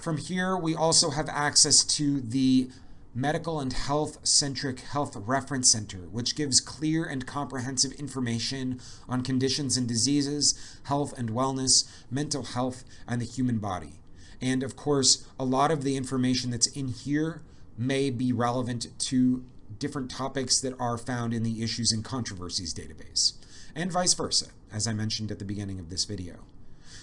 From here, we also have access to the Medical and Health Centric Health Reference Center, which gives clear and comprehensive information on conditions and diseases, health and wellness, mental health, and the human body. And of course, a lot of the information that's in here may be relevant to different topics that are found in the Issues and Controversies database, and vice versa, as I mentioned at the beginning of this video.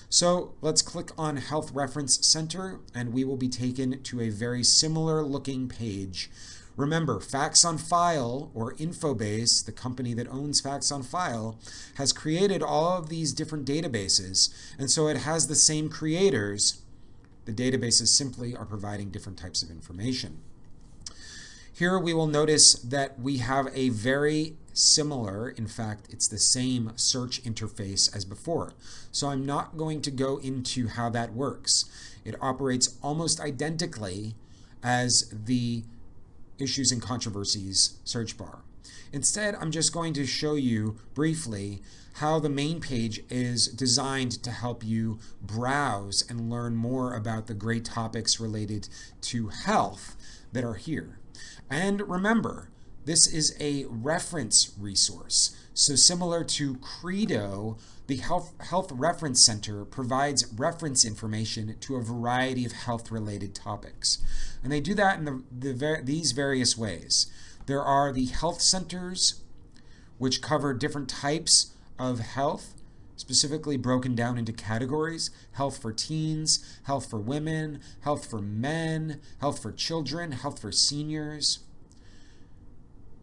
So let's click on Health Reference Center and we will be taken to a very similar looking page. Remember, Facts on File or Infobase, the company that owns Facts on File, has created all of these different databases and so it has the same creators. The databases simply are providing different types of information. Here we will notice that we have a very similar, in fact, it's the same search interface as before. So I'm not going to go into how that works. It operates almost identically as the issues and controversies search bar. Instead, I'm just going to show you briefly how the main page is designed to help you browse and learn more about the great topics related to health that are here. And remember, this is a reference resource. So similar to Credo, the Health, Health Reference Center provides reference information to a variety of health-related topics. And they do that in the, the, these various ways. There are the health centers, which cover different types of health, specifically broken down into categories health for teens, health for women, health for men, health for children, health for seniors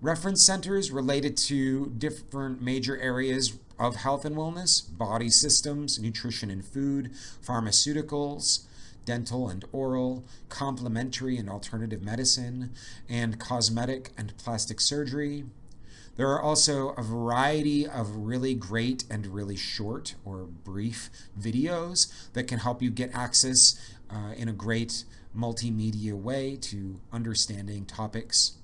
reference centers related to different major areas of health and wellness, body systems, nutrition and food, pharmaceuticals, dental and oral, complementary and alternative medicine, and cosmetic and plastic surgery. There are also a variety of really great and really short or brief videos that can help you get access uh, in a great multimedia way to understanding topics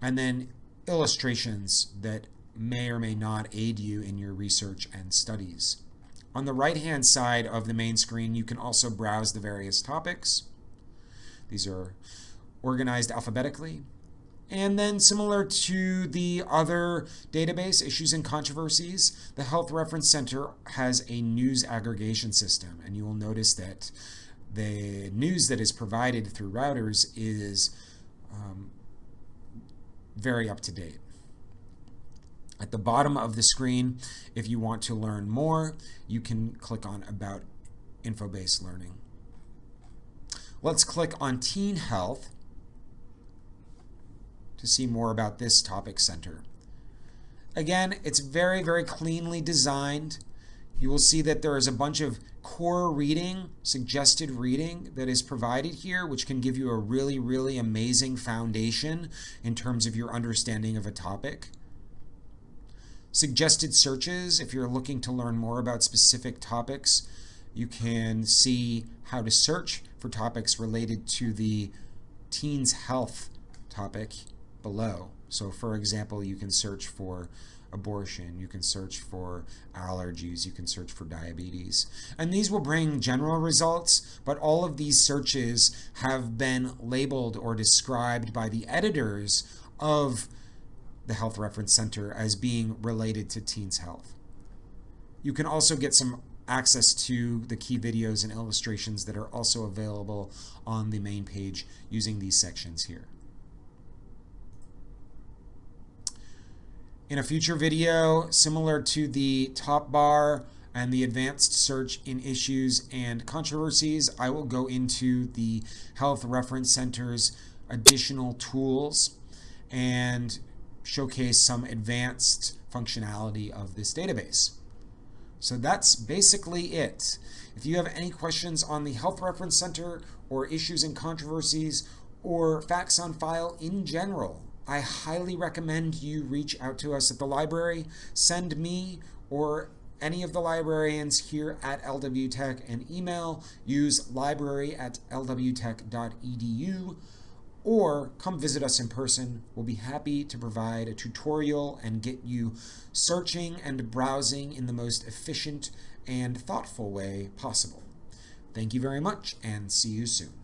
and then illustrations that may or may not aid you in your research and studies. On the right-hand side of the main screen, you can also browse the various topics. These are organized alphabetically. And then similar to the other database, Issues and Controversies, the Health Reference Center has a news aggregation system. And you will notice that the news that is provided through Reuters is very up to date. At the bottom of the screen, if you want to learn more, you can click on About Infobase Learning. Let's click on Teen Health to see more about this topic center. Again, it's very, very cleanly designed. You will see that there is a bunch of core reading, suggested reading that is provided here, which can give you a really, really amazing foundation in terms of your understanding of a topic. Suggested searches, if you're looking to learn more about specific topics, you can see how to search for topics related to the teens health topic below. So for example, you can search for abortion, you can search for allergies, you can search for diabetes. And these will bring general results, but all of these searches have been labeled or described by the editors of the Health Reference Center as being related to teens' health. You can also get some access to the key videos and illustrations that are also available on the main page using these sections here. In a future video, similar to the top bar and the advanced search in issues and controversies, I will go into the Health Reference Center's additional tools and showcase some advanced functionality of this database. So that's basically it. If you have any questions on the Health Reference Center or issues and controversies or facts on file in general, I highly recommend you reach out to us at the library. Send me or any of the librarians here at LW Tech an email. Use library at lwtech.edu or come visit us in person. We'll be happy to provide a tutorial and get you searching and browsing in the most efficient and thoughtful way possible. Thank you very much and see you soon.